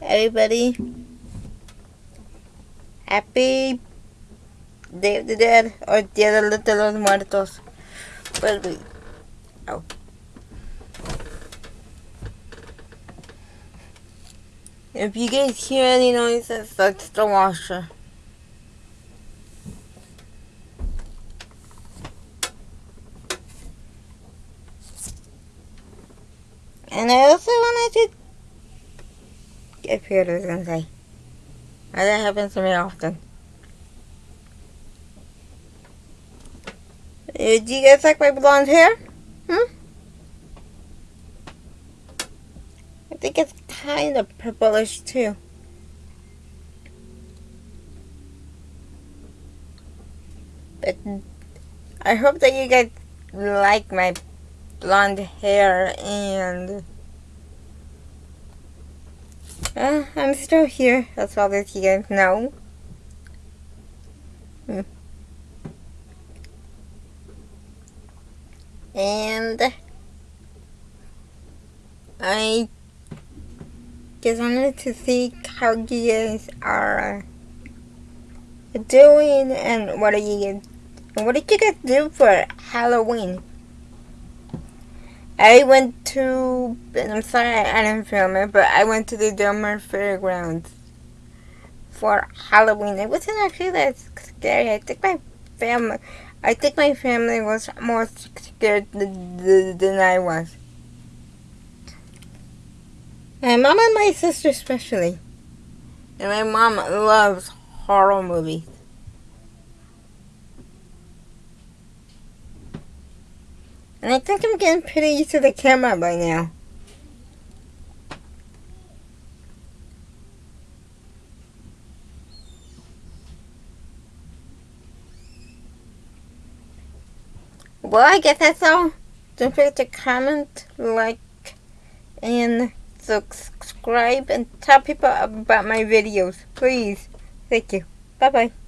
everybody. Happy Day of the Dead or Dia de los Muertos. But we, oh. If you guys hear any noises, that's the washer. And I also wanted to get pictures and say, that happens to me often. Do you guys like my blonde hair? Hmm? I think it's kind of purplish too. But I hope that you guys like my blonde hair and uh, I'm still here. That's all that you guys know. Hmm. And I just wanted to see how you guys are doing and what are you guys, what did you guys do for Halloween? I went to, I'm sorry I didn't film it, but I went to the Domer Fairgrounds for Halloween. It wasn't actually that scary. I think my family, I think my family was more scared than, than I was. My mom and my sister especially. And my mom loves horror movies. And I think I'm getting pretty used to the camera by now. Well, I guess that's all. Don't forget to comment, like, and subscribe, and tell people about my videos. Please. Thank you. Bye-bye.